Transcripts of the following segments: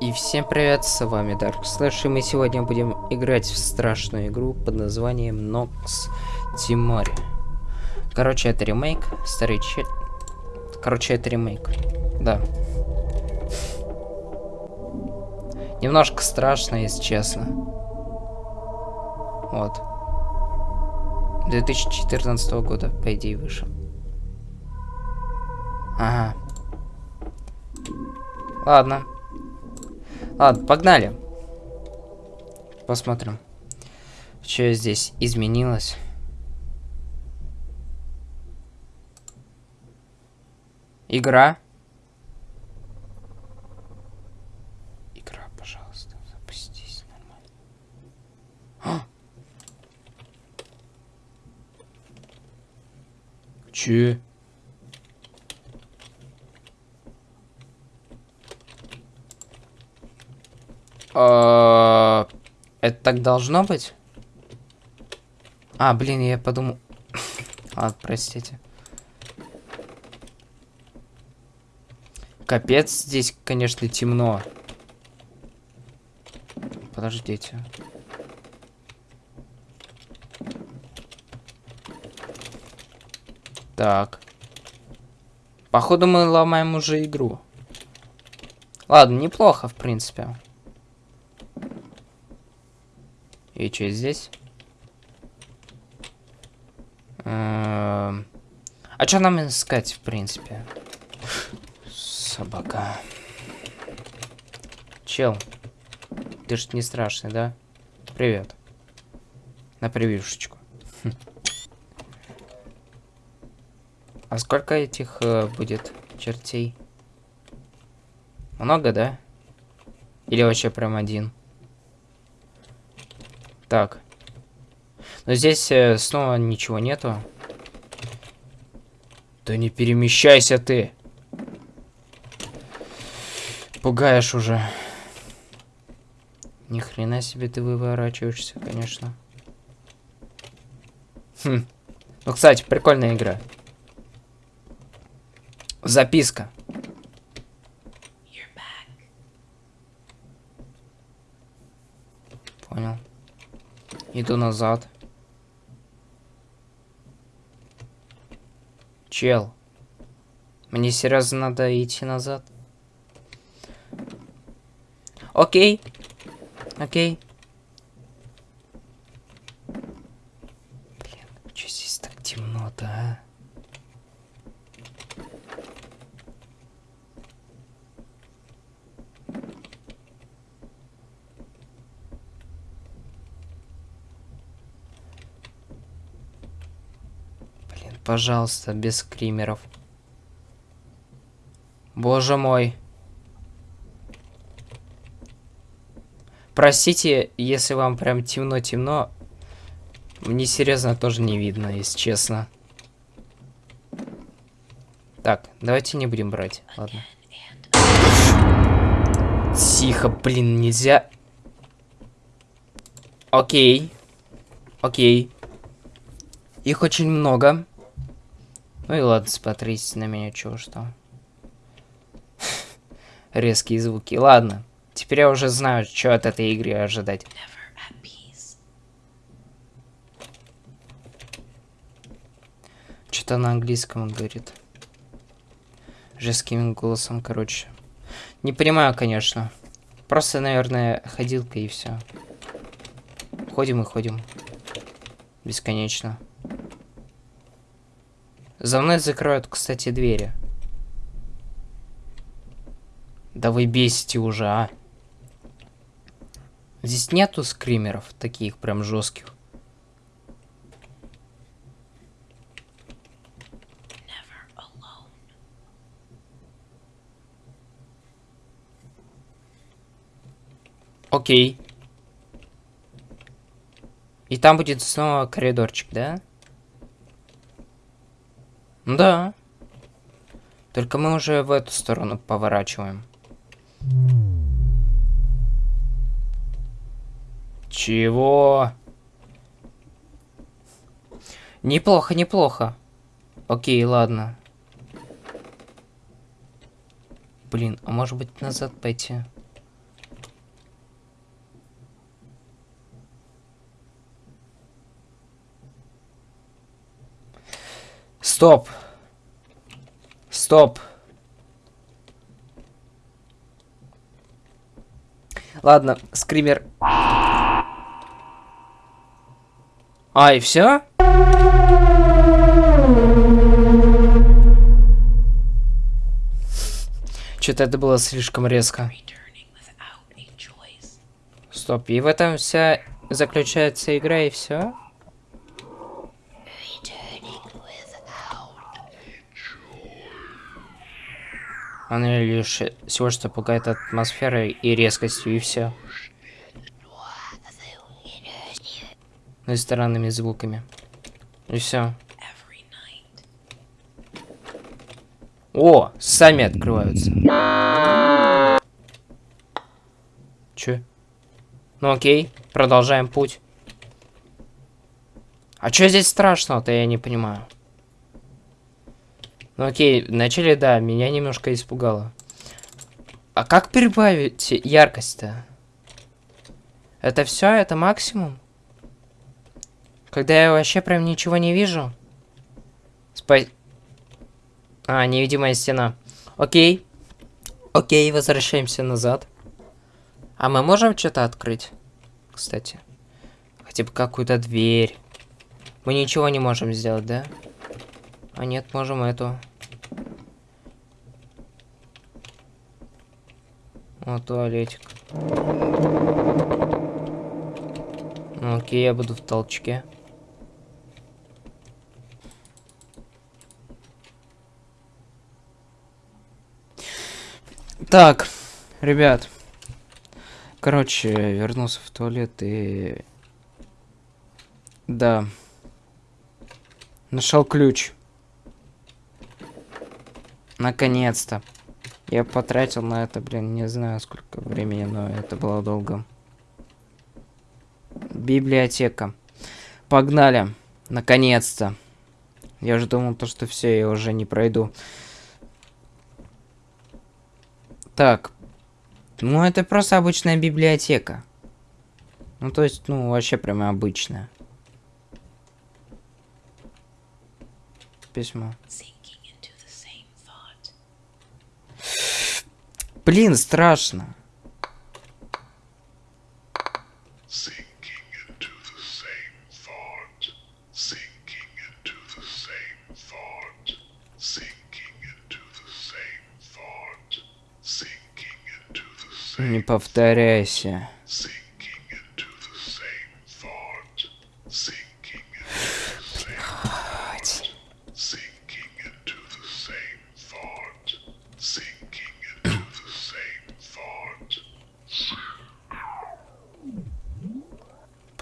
И всем привет, с вами Dark Slash, и мы сегодня будем играть в страшную игру под названием Nox Тимори. Короче, это ремейк, старый чел... Короче, это ремейк, да. Немножко страшно, если честно. Вот. 2014 года, по идее, вышел. Ага. Ладно. Ладно, погнали. Посмотрим, что здесь изменилось. Игра. Игра, пожалуйста, запустись нормально. А! Че? Это так должно быть? А, блин, я подумал... Ладно, простите. Капец, здесь, конечно, темно. Подождите. Так. Походу мы ломаем уже игру. Ладно, неплохо, в принципе. И что здесь? Эм, а что нам искать, в принципе? Собака. Чел. Ты ж не страшный, да? Привет. На привившечку. А сколько этих э, будет чертей? Много, да? Или вообще прям один? Так. Но здесь э, снова ничего нету. Да не перемещайся ты. Пугаешь уже. Ни хрена себе ты выворачиваешься, конечно. Хм. Ну, кстати, прикольная игра. Записка. Иду назад. Чел. Мне серьезно надо идти назад. Окей. Окей. Блин, что здесь так темно-то, а? Блин, пожалуйста, без скримеров. Боже мой. Простите, если вам прям темно-темно. Мне серьезно тоже не видно, если честно. Так, давайте не будем брать. Ладно. Тихо, блин, нельзя. Окей. Окей. Их очень много. Ну и ладно, смотрите на меня, чего что. Резкие звуки. Ладно. Теперь я уже знаю, что от этой игры ожидать. Что-то на английском говорит. Жестким голосом, короче. Не понимаю, конечно. Просто, наверное, ходилка и все. Ходим и ходим. Бесконечно. За мной закроют, кстати, двери. Да вы бесите уже, а. Здесь нету скримеров таких прям жестких. Окей. И там будет снова коридорчик, да? Да. Только мы уже в эту сторону поворачиваем. Чего? Неплохо, неплохо. Окей, ладно. Блин, а может быть назад пойти? Стоп. Стоп. Ладно, скример. А, и все? Что-то это было слишком резко. Стоп, и в этом вся заключается игра и все? Она лишь всего что пугает атмосферой и резкостью, и все. Ну и странными звуками. И все. О, сами открываются. Че? Ну окей, продолжаем путь. А что здесь страшного-то, я не понимаю. Ну окей, вначале, да, меня немножко испугало. А как прибавить яркость-то? Это все? Это максимум? Когда я вообще прям ничего не вижу? Спа... А, невидимая стена. Окей. Окей, возвращаемся назад. А мы можем что-то открыть? Кстати. Хотя бы какую-то дверь. Мы ничего не можем сделать, да? А нет, можем эту. О, туалетик. Ну, окей, я буду в толчке. Так, ребят. Короче, вернулся в туалет и... Да. Нашел ключ. Наконец-то. Я потратил на это, блин, не знаю сколько времени, но это было долго. Библиотека. Погнали. Наконец-то. Я уже думал, то, что все, я уже не пройду. Так. Ну, это просто обычная библиотека. Ну, то есть, ну, вообще прямо обычная. Письмо. Блин, страшно. Не повторяйся.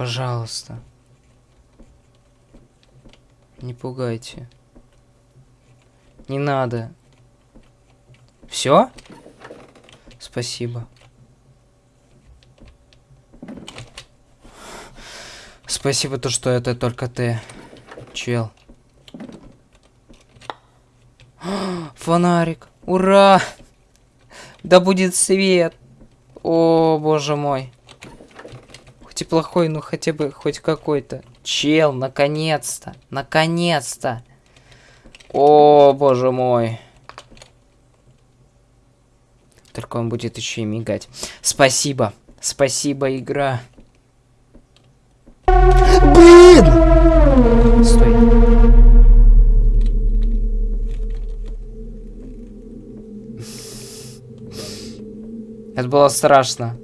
Пожалуйста. Не пугайте. Не надо. Все? Спасибо. Спасибо то, что это только ты, чел. Фонарик. Ура! Да будет свет. О, боже мой. Хоть и плохой, но хотя бы хоть какой-то. Чел, наконец-то. Наконец-то. О, боже мой. Только он будет еще и мигать. Спасибо. Спасибо, игра. Блин! Стой. Это было страшно.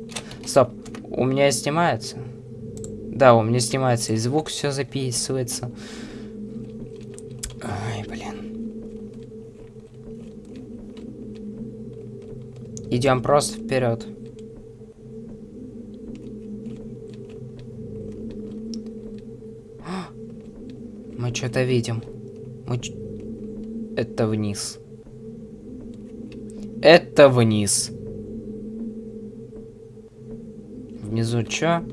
Стоп. У меня снимается? Да, у меня снимается. И звук все записывается. Ай, блин. Идем просто вперед. Мы что-то видим. Мы... Это вниз. Это вниз. Внизу чё?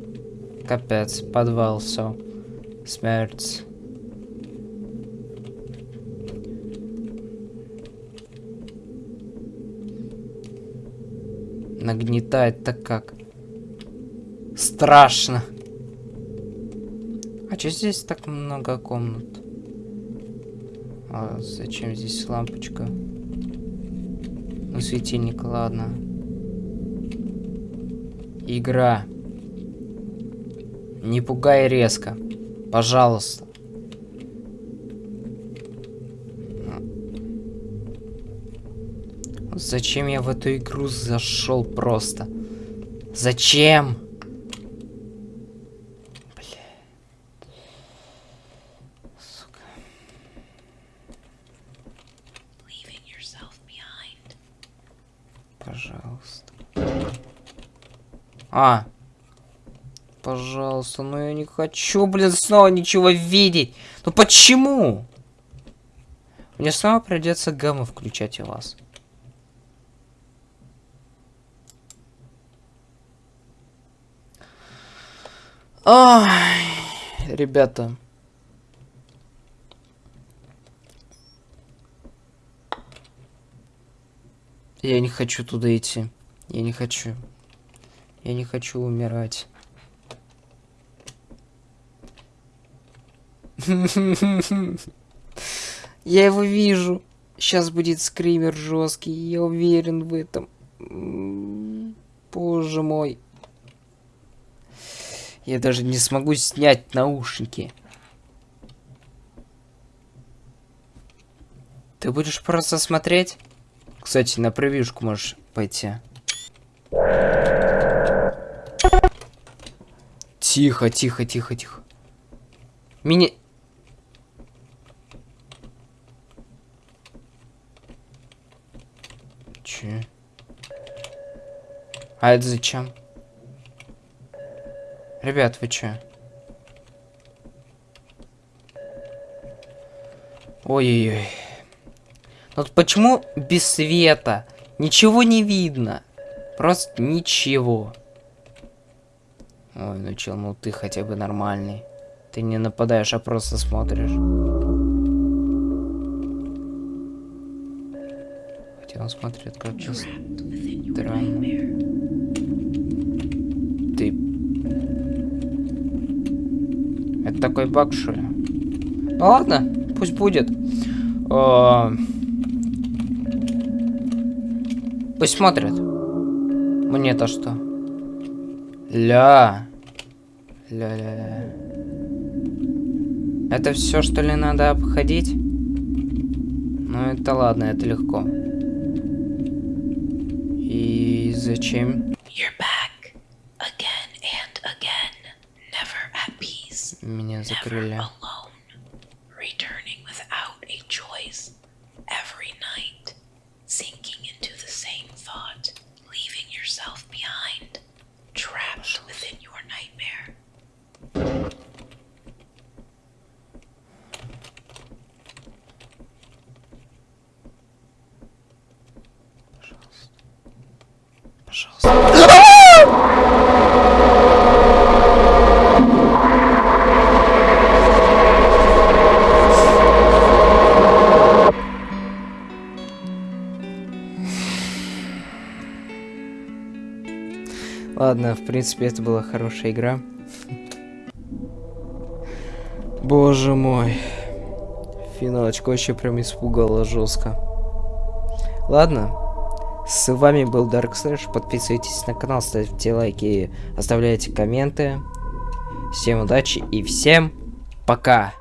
Капец, подвал, все. Смерть. Нагнетает так как. Страшно. А что здесь так много комнат? А зачем здесь лампочка? Ну, светильник, ладно. Игра. Не пугай резко. Пожалуйста. Зачем я в эту игру зашел просто? Зачем? Бля. Сука. Пожалуйста. А. Пожалуйста, ну я не хочу, блин, снова ничего видеть. Ну почему? Мне снова придется гамма включать у вас. Ай, ребята. Я не хочу туда идти. Я не хочу. Я не хочу умирать. Я его вижу. Сейчас будет скример жесткий. Я уверен в этом. Боже мой. Я даже не смогу снять наушники. Ты будешь просто смотреть? Кстати, на превьюшку можешь пойти. Тихо, тихо, тихо, тихо. Мини... Че? А это зачем? Ребят, вы чё? Ой-ой-ой. Вот почему без света? Ничего не видно. Просто ничего. Ой, ну чел, ну ты хотя бы нормальный. Ты не нападаешь, а просто смотришь. Он смотрит как-то странно. Ты это такой баг, что ли? Ну ладно, пусть будет. О... Пусть смотрят. Мне-то что? Ля. Ля-ля-ля. Это все, что ли, надо обходить? Ну, это ладно, это легко. И зачем? Меня закрыли. Ладно, в принципе, это была хорошая игра. Боже мой. Финалочка вообще прям испугала жестко. Ладно. С вами был Dark Slash. Подписывайтесь на канал, ставьте лайки, оставляйте комменты. Всем удачи и всем пока.